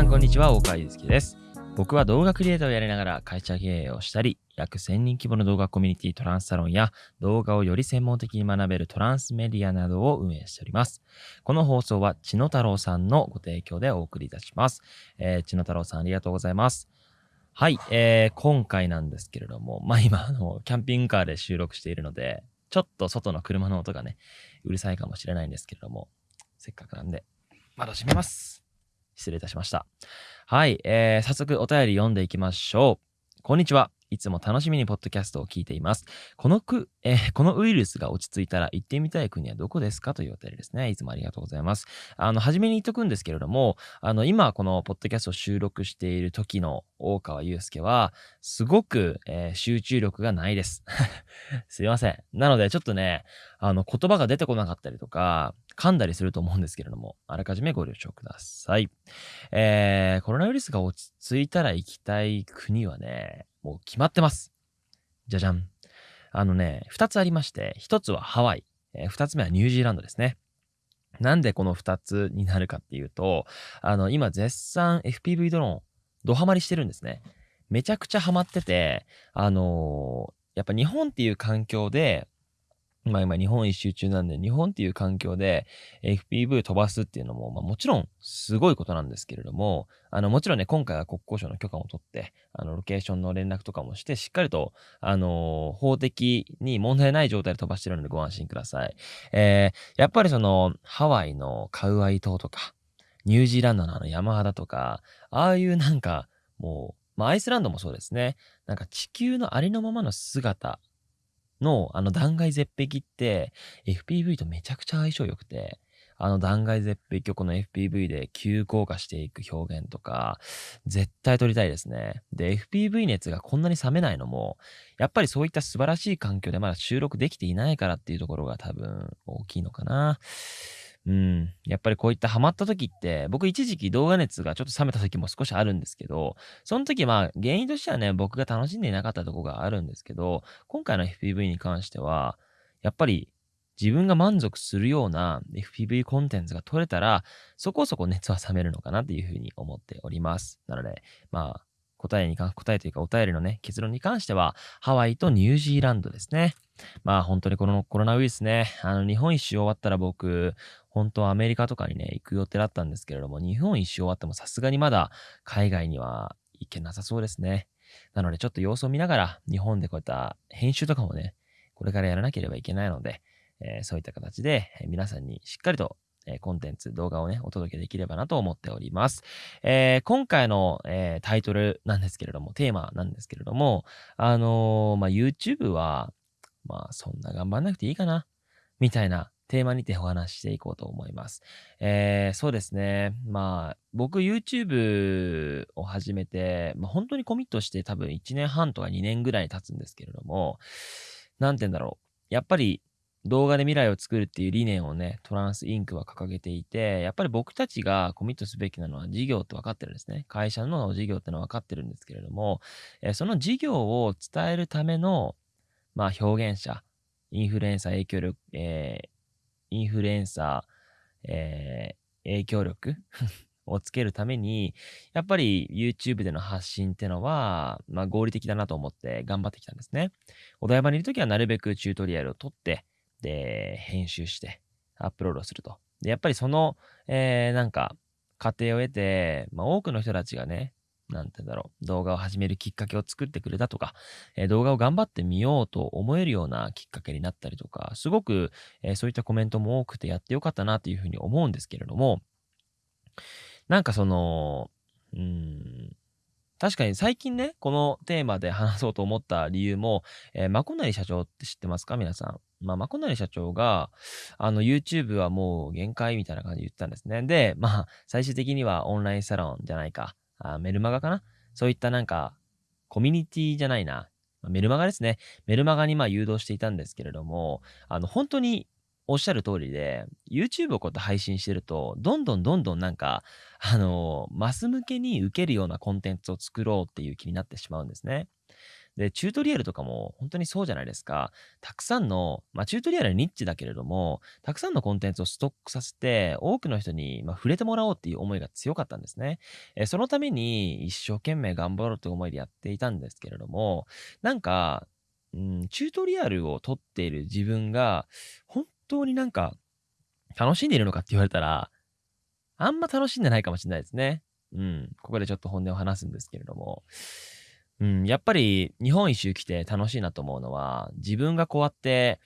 さんこんにちは、大川祐介です。僕は動画クリエイターをやりながら会社経営をしたり、約1000人規模の動画コミュニティトランスサロンや動画をより専門的に学べるトランスメディアなどを運営しております。この放送は千野太郎さんのご提供でお送りいたします。えー、千野太郎さんありがとうございます。はい、えー、今回なんですけれども、まあ今、あの、キャンピングカーで収録しているので、ちょっと外の車の音がね、うるさいかもしれないんですけれども、せっかくなんで、窓閉めます。失礼いたしました。はい、えー、早速お便り読んでいきましょう。こんにちは。いつも楽しみにポッドキャストを聞いています。このく、えーこのウイルスが落ち着いたら行ってみたい国はどこですかというお便りですね。いつもありがとうございます。あの、初めに言っとくんですけれども、あの、今このポッドキャストを収録している時の大川祐介は、すごく、えー集中力がないです。すいません。なので、ちょっとね、あの、言葉が出てこなかったりとか、噛んだりすると思うんですけれども、あらかじめご了承ください。えー、コロナウイルスが落ち着いたら行きたい国はね、もう決まってます。じゃじゃん。あのね、二つありまして、一つはハワイ、えー二つ目はニュージーランドですね。なんでこの二つになるかっていうと、あの、今絶賛 FPV ドローン、ドハマりしてるんですね。めちゃくちゃハマってて、あのーやっぱ日本っていう環境で、まあ今日本一周中なんで、日本っていう環境で FPV 飛ばすっていうのも、まあもちろんすごいことなんですけれども、あのもちろんね、今回は国交省の許可を取って、あのロケーションの連絡とかもして、しっかりと、あのー法的に問題ない状態で飛ばしてるのでご安心ください。えー、やっぱりその、ハワイのカウアイ島とか、ニュージーランドのあの山肌とか、ああいうなんか、もう、まあアイスランドもそうですね。なんか地球のありのままの姿のあの断崖絶壁って FPV とめちゃくちゃ相性良くて、あの断崖絶壁をこの FPV で急降下していく表現とか、絶対撮りたいですね。で、FPV 熱がこんなに冷めないのも、やっぱりそういった素晴らしい環境でまだ収録できていないからっていうところが多分大きいのかな。うん。やっぱりこういったハマった時って、僕一時期動画熱がちょっと冷めた時も少しあるんですけど、その時まあ原因としてはね、僕が楽しんでいなかったとこがあるんですけど、今回の FPV に関しては、やっぱり自分が満足するような FPV コンテンツが取れたら、そこそこ熱は冷めるのかなっていうふうに思っております。なので、まあ、答えに関、答えというかお便りのね、結論に関しては、ハワイとニュージーランドですね。まあ本当にこのコロナウイルスね、あの日本一周終わったら僕、本当はアメリカとかにね、行く予定だったんですけれども、日本一周終わってもさすがにまだ海外には行けなさそうですね。なのでちょっと様子を見ながら、日本でこういった編集とかもね、これからやらなければいけないので、えーそういった形で、皆さんにしっかりと、えコンテンツ、動画をね、お届けできればなと思っております。えー今回の、えータイトルなんですけれども、テーマなんですけれども、あのーまあ、YouTube は、まあ、そんな頑張んなくていいかな、みたいなテーマにてお話ししていこうと思います。えーそうですね。まあ、僕 YouTube を始めて、まあ、本当にコミットして多分1年半とか2年ぐらい経つんですけれども、なんて言うんだろう。やっぱり動画で未来を作るっていう理念をね、トランスインクは掲げていて、やっぱり僕たちがコミットすべきなのは事業って分かってるんですね。会社の事業ってのは分かってるんですけれども、えその事業を伝えるための、まあ表現者、インフルエンサー影響力、えーインフルエンサー、えー影響力 をつけるために、やっぱり YouTube での発信ってのは、まあ合理的だなと思って頑張ってきたんですね。お台場にいるときはなるべくチュートリアルを撮って、で、編集して、アップロードすると。で、やっぱりその、えーなんか、過程を得て、まあ多くの人たちがね、なんてだろう、動画を始めるきっかけを作ってくれたとか、えー動画を頑張ってみようと思えるようなきっかけになったりとか、すごく、えーそういったコメントも多くてやってよかったなというふうに思うんですけれども、なんかその、うーん、確かに最近ね、このテーマで話そうと思った理由も、えー、マコナリ社長って知ってますか？皆さん。まあ、マコナリ社長が、あの、YouTube はもう限界みたいな感じで言ってたんですね。で、まあ、最終的にはオンラインサロンじゃないか、あメルマガかな？そういったなんか、コミュニティじゃないな。メルマガですね。メルマガにまあ誘導していたんですけれども、あの、本当におっしゃる通りで、YouTube をこうやって配信してると、どんどんどんどんなんか、あの、マス向けに受けるようなコンテンツを作ろうっていう気になってしまうんですね。で、チュートリアルとかも本当にそうじゃないですか。たくさんの、まあ、チュートリアルはニッチだけれども、たくさんのコンテンツをストックさせて、多くの人に、まあ、触れてもらおうっていう思いが強かったんですね。えそのために一生懸命頑張ろうという思いでやっていたんですけれども、なんか、うん、チュートリアルを撮っている自分が、本当になんか、楽しんでいるのかって言われたら、あんま楽しんでないかもしれないですね。うん。ここでちょっと本音を話すんですけれども。うん、やっぱり日本一周来て楽しいなと思うのは、自分がこうやって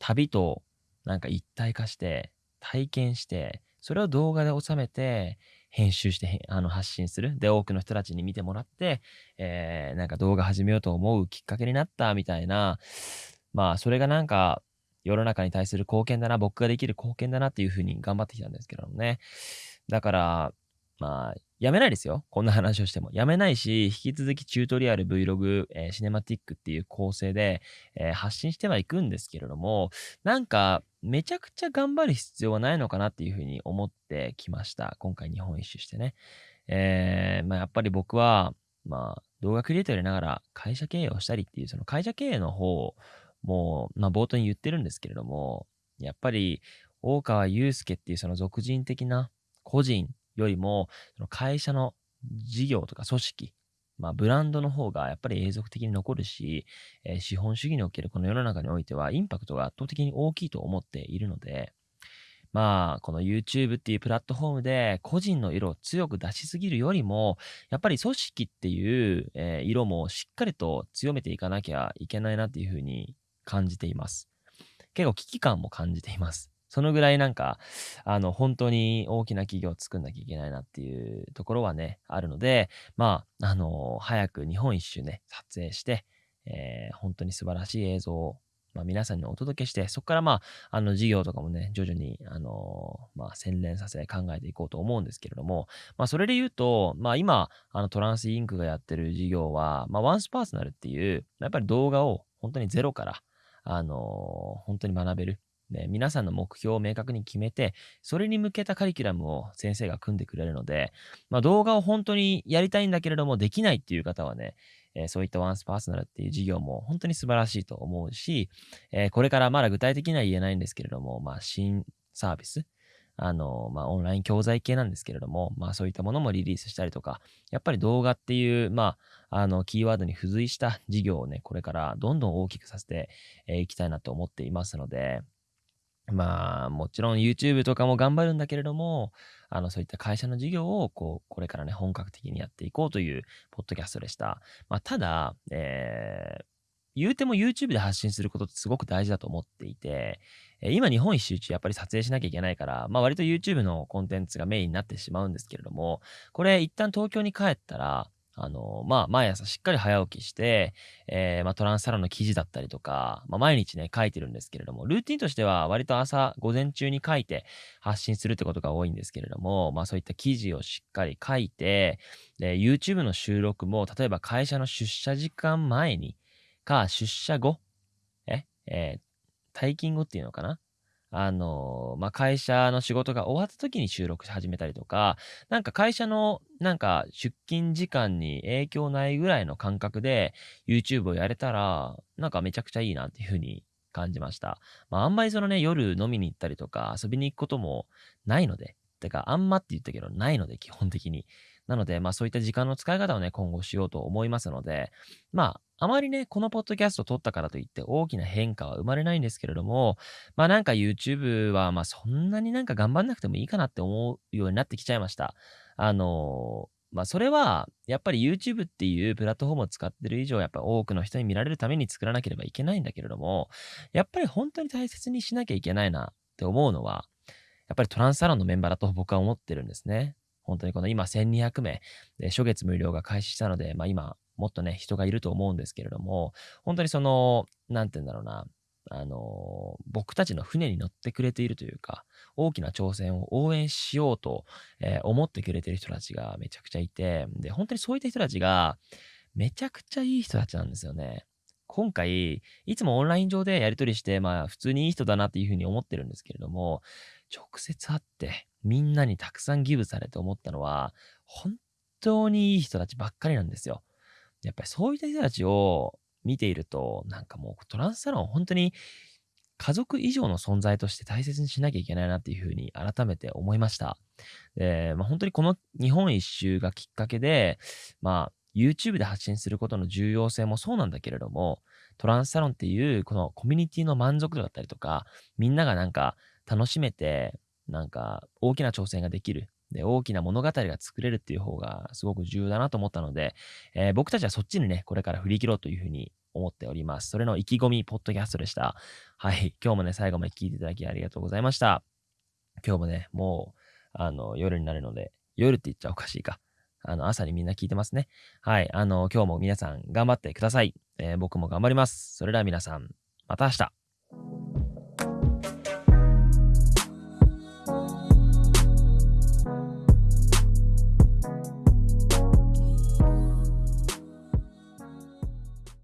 旅となんか一体化して、体験して、それを動画で収めて、編集してあの発信する。で、多くの人たちに見てもらって、えー、なんか動画始めようと思うきっかけになったみたいな、まあ、それがなんか、世の中に対する貢献だな、僕ができる貢献だなっていうふうに頑張ってきたんですけどもね。だから、まあ、やめないですよ。こんな話をしても。やめないし、引き続きチュートリアル、Vlog、えー、シネマティックっていう構成で、えー、発信してはいくんですけれども、なんか、めちゃくちゃ頑張る必要はないのかなっていうふうに思ってきました。今回日本一周してね。えー、まあ、やっぱり僕は、まあ、動画クリエイターやりながら会社経営をしたりっていう、その会社経営の方をもう、まあ、冒頭に言ってるんですけれども、やっぱり、大川祐介っていうその俗人的な個人よりも、その会社の事業とか組織、まあ、ブランドの方がやっぱり永続的に残るし、えー、資本主義におけるこの世の中においてはインパクトが圧倒的に大きいと思っているので、まあ、この YouTube っていうプラットフォームで個人の色を強く出しすぎるよりも、やっぱり組織っていう、え、色もしっかりと強めていかなきゃいけないなっていうふうに感じています。結構危機感も感じています。そのぐらいなんか、あの、本当に大きな企業を作んなきゃいけないなっていうところはね、あるので、まあ、あの、早く日本一周ね、撮影して、えー、本当に素晴らしい映像を、まあ、皆さんにお届けして、そこからまあ、あの、事業とかもね、徐々に、あの、まあ、洗練させ考えていこうと思うんですけれども、まあ、それで言うと、まあ、今、あの、トランスインクがやってる事業は、まあ、ワンスパーソナルっていう、やっぱり動画を本当にゼロから、あの、本当に学べる。で、皆さんの目標を明確に決めて、それに向けたカリキュラムを先生が組んでくれるので、まあ、動画を本当にやりたいんだけれども、できないっていう方はね、えー、そういったワンスパーソナルっていう授業も本当に素晴らしいと思うし、えー、これからまだ具体的には言えないんですけれども、まあ、新サービス、あの、まあ、オンライン教材系なんですけれども、まあ、そういったものもリリースしたりとか、やっぱり動画っていう、まあ、あの、キーワードに付随した事業をね、これからどんどん大きくさせていきたいなと思っていますので、まあ、もちろん YouTube とかも頑張るんだけれども、あの、そういった会社の事業を、こう、これからね、本格的にやっていこうという、ポッドキャストでした。まあ、ただ、えー、言うても YouTube で発信することってすごく大事だと思っていて、え今日本一周中やっぱり撮影しなきゃいけないから、まあ割と YouTube のコンテンツがメインになってしまうんですけれども、これ一旦東京に帰ったら、あの、まあ、毎朝しっかり早起きして、えー、まあ、トランスサロンの記事だったりとか、まあ、毎日ね、書いてるんですけれども、ルーティンとしては割と朝、午前中に書いて発信するってことが多いんですけれども、まあ、そういった記事をしっかり書いて、で、YouTube の収録も、例えば会社の出社時間前に、か、出社後、え、えー、退勤後っていうのかな？あの、まあ、会社の仕事が終わった時に収録し始めたりとか、なんか会社のなんか出勤時間に影響ないぐらいの感覚で YouTube をやれたら、なんかめちゃくちゃいいなっていうふうに感じました。まあ、あんまりそのね、夜飲みに行ったりとか遊びに行くこともないので、てか、あんまって言ったけど、ないので、基本的に。なので、まあそういった時間の使い方をね、今後しようと思いますので、まあ、あまりね、このポッドキャストを撮ったからといって大きな変化は生まれないんですけれども、まあなんか YouTube はまあそんなになんか頑張んなくてもいいかなって思うようになってきちゃいました。あのまあそれはやっぱり YouTube っていうプラットフォームを使ってる以上やっぱ多くの人に見られるために作らなければいけないんだけれども、やっぱり本当に大切にしなきゃいけないなって思うのは、やっぱりトランスサロンのメンバーだと僕は思ってるんですね。本当にこの今1200名で初月無料が開始したので、まあ今もっとね、人がいると思うんですけれども、本当にその、なんて言うんだろうな、あの、僕たちの船に乗ってくれているというか、大きな挑戦を応援しようと、えー、思ってくれている人たちがめちゃくちゃいて、で、本当にそういった人たちが、めちゃくちゃいい人たちなんですよね。今回、いつもオンライン上でやり取りして、まあ、普通にいい人だなっていうふうに思ってるんですけれども、直接会って、みんなにたくさんギブされて思ったのは、本当にいい人たちばっかりなんですよ。やっぱりそういった人たちを見ていると、なんかもうトランスサロン本当に家族以上の存在として大切にしなきゃいけないなっていうふうに改めて思いました。で、まあ、本当にこの日本一周がきっかけで、まあ、YouTube で発信することの重要性もそうなんだけれども、トランスサロンっていうこのコミュニティの満足度だったりとか、みんながなんか楽しめて、なんか大きな挑戦ができる。で、大きな物語が作れるっていう方がすごく重要だなと思ったので、えー、僕たちはそっちにね、これから振り切ろうというふうに思っております。それの意気込み、ポッドキャストでした。はい。今日もね、最後まで聞いていただきありがとうございました。今日もね、もう、あの、夜になるので、夜って言っちゃおかしいか。あの、朝にみんな聞いてますね。はい。あの、今日も皆さん頑張ってください。えー、僕も頑張ります。それでは皆さん、また明日。